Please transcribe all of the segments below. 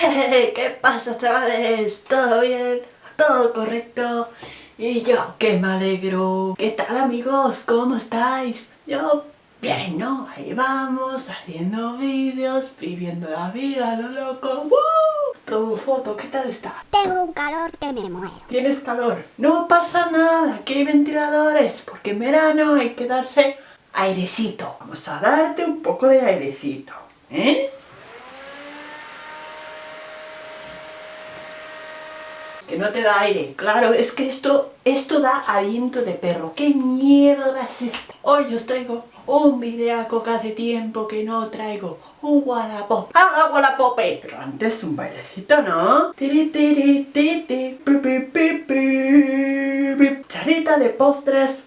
¿Qué pasa chavales? ¿Todo bien? ¿Todo correcto? Y yo, que me alegro. ¿Qué tal amigos? ¿Cómo estáis? Yo, bien, ¿no? Ahí vamos, haciendo vídeos, viviendo la vida, lo loco. ¡Woo! foto, ¿qué tal está? Tengo un calor que me muero. ¿Tienes calor? No pasa nada, aquí hay ventiladores, porque en verano hay que darse airecito. Vamos a darte un poco de airecito, ¿eh? Que no te da aire. Claro, es que esto, esto da aliento de perro. ¿Qué mierda es esto? Hoy os traigo un videaco que hace tiempo que no traigo. Un Wallapop. ¡Ah, Wallapope! Pero antes un bailecito, ¿no? Cucharita de postres.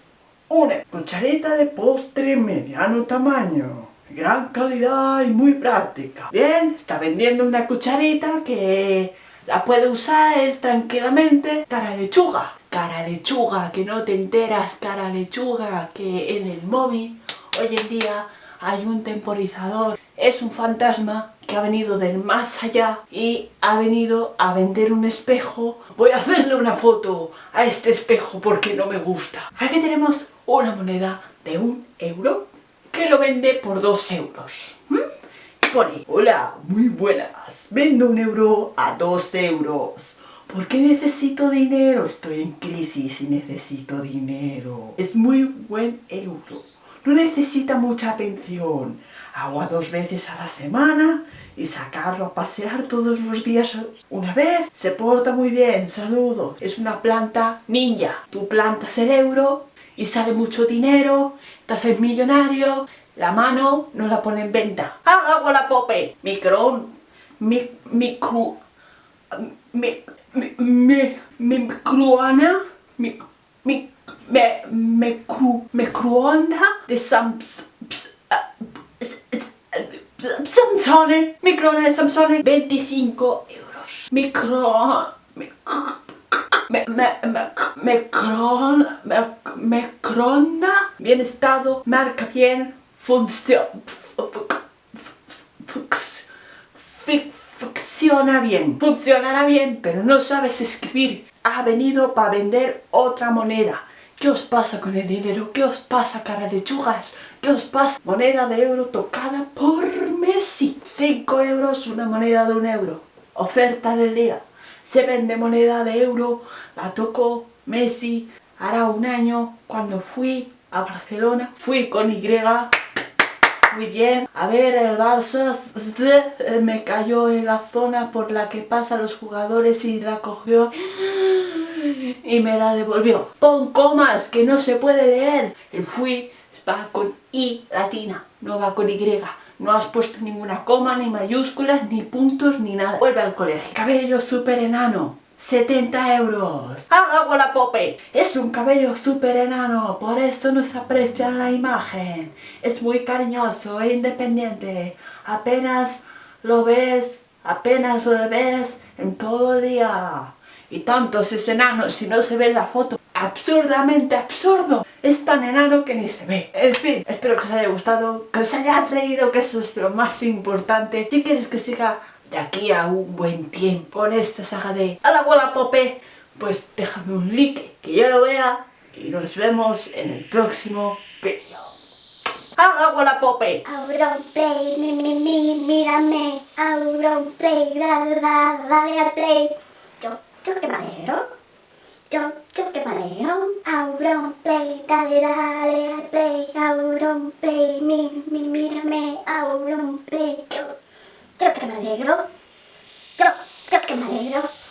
Una cucharita de postre mediano tamaño gran calidad y muy práctica. Bien, está vendiendo una cucharita que la puede usar él tranquilamente. Cara lechuga, cara lechuga, que no te enteras, cara lechuga, que en el móvil hoy en día hay un temporizador. Es un fantasma que ha venido del más allá y ha venido a vender un espejo. Voy a hacerle una foto a este espejo porque no me gusta. Aquí tenemos una moneda de un euro que lo vende por dos euros hola, muy buenas, vendo un euro a dos euros. ¿Por qué necesito dinero? Estoy en crisis y necesito dinero. Es muy buen euro. No necesita mucha atención. Agua dos veces a la semana y sacarlo a pasear todos los días una vez. Se porta muy bien, saludo. Es una planta ninja. Tú plantas el euro y sale mucho dinero, te haces millonario, la mano no la pone en venta. ¡Ah, la pope! Micro... Mi, micro... Mi, mi, mi, mi microana... Mi, mi, me, me, cru, microonda de Samsung... Samsung, microonda de Samsung, 25 euros. Micro... Me, me, me, me, bien estado, marca bien, funciona, bien, funcionará bien, pero no sabes escribir. Ha venido para vender otra moneda. ¿Qué os pasa con el dinero? ¿Qué os pasa, cara lechugas? ¿Qué os pasa? Moneda de euro tocada por Messi. 5 euros, una moneda de un euro. Oferta del día. Se vende moneda de euro, la tocó Messi. Hará un año, cuando fui a Barcelona, fui con Y muy bien. A ver, el Barça me cayó en la zona por la que pasan los jugadores y la cogió y me la devolvió. Pon comas, que no se puede leer. El fui va con I latina, no va con Y. No has puesto ninguna coma, ni mayúsculas, ni puntos, ni nada. Vuelve al colegio. Cabello súper enano. 70 euros. ¡Ah, pope! Es un cabello súper enano, por eso no se aprecia la imagen. Es muy cariñoso e independiente. Apenas lo ves, apenas lo ves en todo día. Y tantos es enano si no se ve en la foto. Absurdamente absurdo. Es tan enano que ni se ve. En fin, espero que os haya gustado, que os haya reído, que eso es lo más importante. Si quieres que siga de aquí a un buen tiempo en esta saga de A la bola Pope, pues déjame un like que yo lo vea y nos vemos en el próximo vídeo. ¡A la bola Pope! play, mi, mi, mi, mírame. play, dale, al play. Yo, yo que madero. Yo, yo que madero. play, dale, dale al play. play, mi, mi, mírame. play, yo. Yo que me alegro. Yo, yo que me alegro.